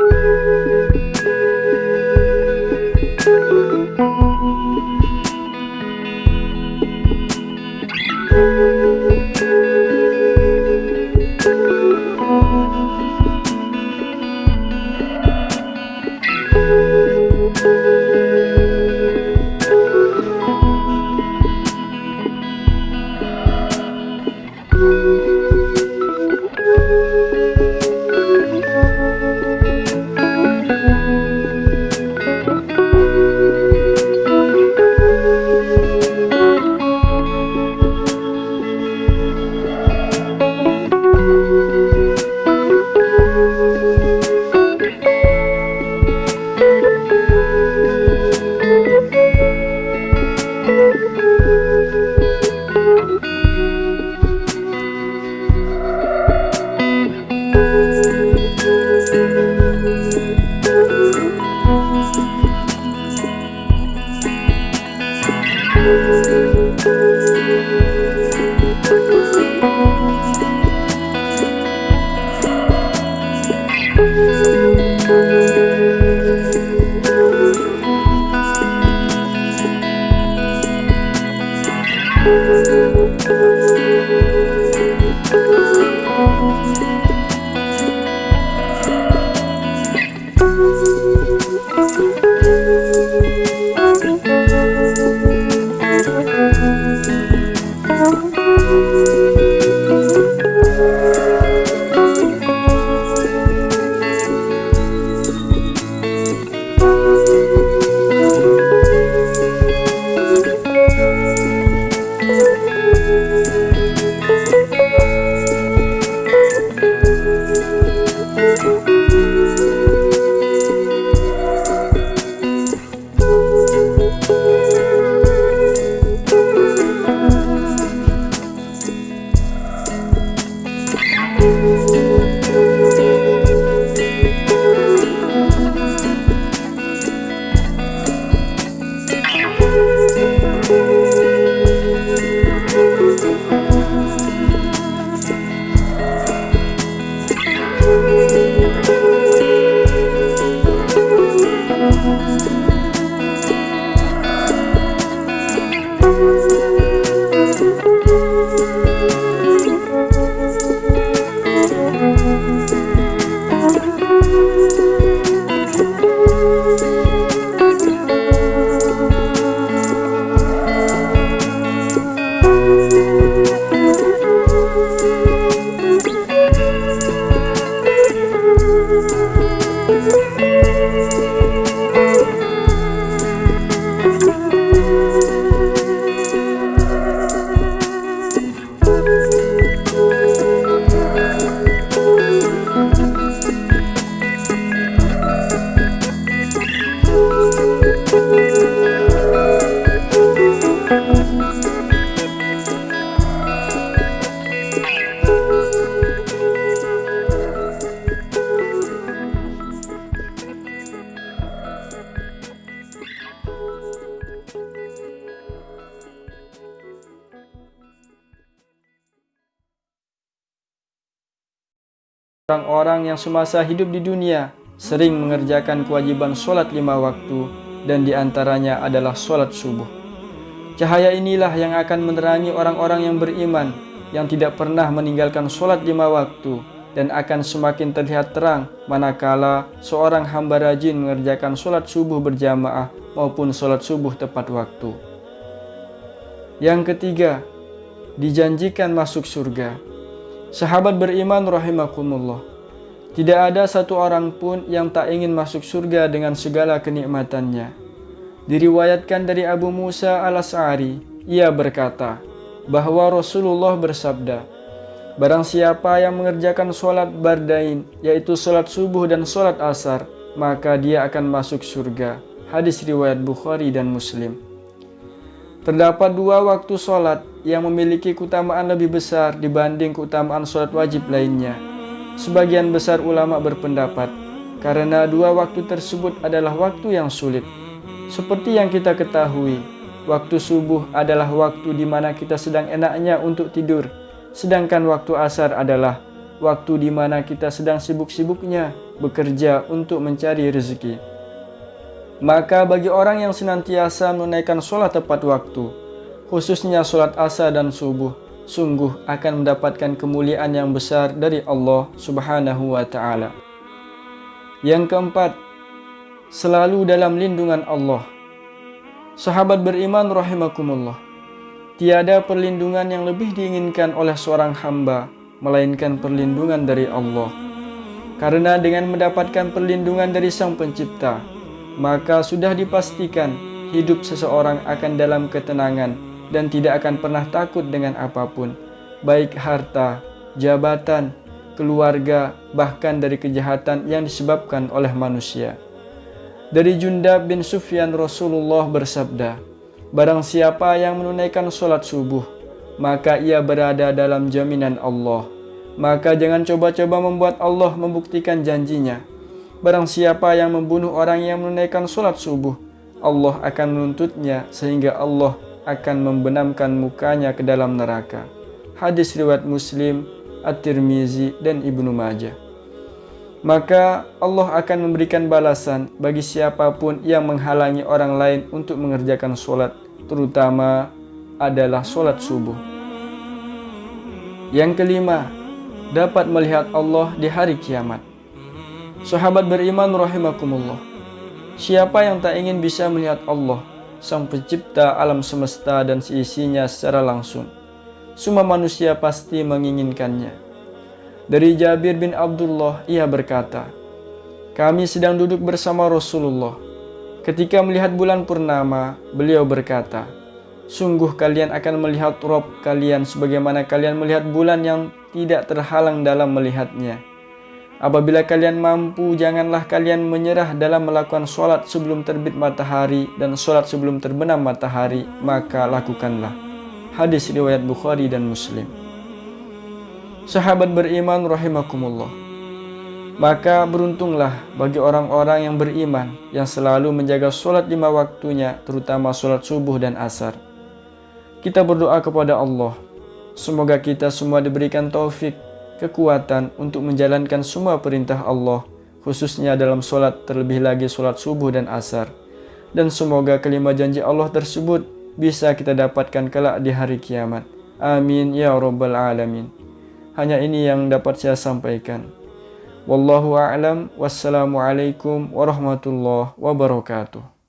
Música Orang-orang yang semasa hidup di dunia sering mengerjakan kewajiban solat lima waktu dan di antaranya adalah solat subuh. Cahaya inilah yang akan menerangi orang-orang yang beriman yang tidak pernah meninggalkan solat lima waktu dan akan semakin terlihat terang manakala seorang hamba rajin mengerjakan solat subuh berjamaah maupun solat subuh tepat waktu. Yang ketiga, dijanjikan masuk surga. Sahabat beriman rahimakumullah. Tidak ada satu orang pun yang tak ingin masuk surga dengan segala kenikmatannya. Diriwayatkan dari Abu Musa al-As'ari, ia berkata bahawa Rasulullah bersabda, Barang siapa yang mengerjakan solat bardain, yaitu solat subuh dan solat asar, maka dia akan masuk surga. Hadis riwayat Bukhari dan Muslim. Terdapat dua waktu solat yang memiliki keutamaan lebih besar dibanding keutamaan solat wajib lainnya. Sebagian besar ulama berpendapat karena dua waktu tersebut adalah waktu yang sulit. Seperti yang kita ketahui, waktu subuh adalah waktu di mana kita sedang enaknya untuk tidur, sedangkan waktu asar adalah waktu di mana kita sedang sibuk-sibuknya bekerja untuk mencari rezeki. Maka bagi orang yang senantiasa menunaikan solat tepat waktu, khususnya solat asar dan subuh, sungguh akan mendapatkan kemuliaan yang besar dari Allah Subhanahu wa taala. Yang keempat, selalu dalam lindungan Allah. Sahabat beriman rahimakumullah. Tiada perlindungan yang lebih diinginkan oleh seorang hamba melainkan perlindungan dari Allah. Karena dengan mendapatkan perlindungan dari Sang Pencipta, maka sudah dipastikan hidup seseorang akan dalam ketenangan dan tidak akan pernah takut dengan apapun, baik harta, jabatan, keluarga, bahkan dari kejahatan yang disebabkan oleh manusia. Dari Jundab bin Sufyan Rasulullah bersabda, Barang siapa yang menunaikan solat subuh, maka ia berada dalam jaminan Allah. Maka jangan coba-coba membuat Allah membuktikan janjinya. Barang siapa yang membunuh orang yang menunaikan solat subuh, Allah akan menuntutnya sehingga Allah akan membenamkan mukanya ke dalam neraka. Hadis riwayat Muslim, At-Tirmizi dan Ibnu Majah. Maka Allah akan memberikan balasan bagi siapapun yang menghalangi orang lain untuk mengerjakan solat, terutama adalah solat subuh. Yang kelima, dapat melihat Allah di hari kiamat. Sahabat beriman rahimakumullah. Siapa yang tak ingin bisa melihat Allah, Sang Pencipta alam semesta dan seisinya secara langsung? Semua manusia pasti menginginkannya. Dari Jabir bin Abdullah, ia berkata, Kami sedang duduk bersama Rasulullah. Ketika melihat bulan purnama, beliau berkata, Sungguh kalian akan melihat Rob kalian sebagaimana kalian melihat bulan yang tidak terhalang dalam melihatnya. Apabila kalian mampu, janganlah kalian menyerah dalam melakukan solat sebelum terbit matahari dan solat sebelum terbenam matahari, maka lakukanlah. Hadis riwayat Bukhari dan Muslim. Sahabat beriman rahimakumullah. Maka beruntunglah bagi orang-orang yang beriman yang selalu menjaga solat lima waktunya, terutama solat subuh dan asar. Kita berdoa kepada Allah. Semoga kita semua diberikan taufik, kekuatan untuk menjalankan semua perintah Allah, khususnya dalam solat terlebih lagi solat subuh dan asar. Dan semoga kelima janji Allah tersebut bisa kita dapatkan kelak di hari kiamat. Amin ya rabbal alamin. Hanya ini yang dapat saya sampaikan. Wallahu a'lam. Wassalamualaikum warahmatullahi wabarakatuh.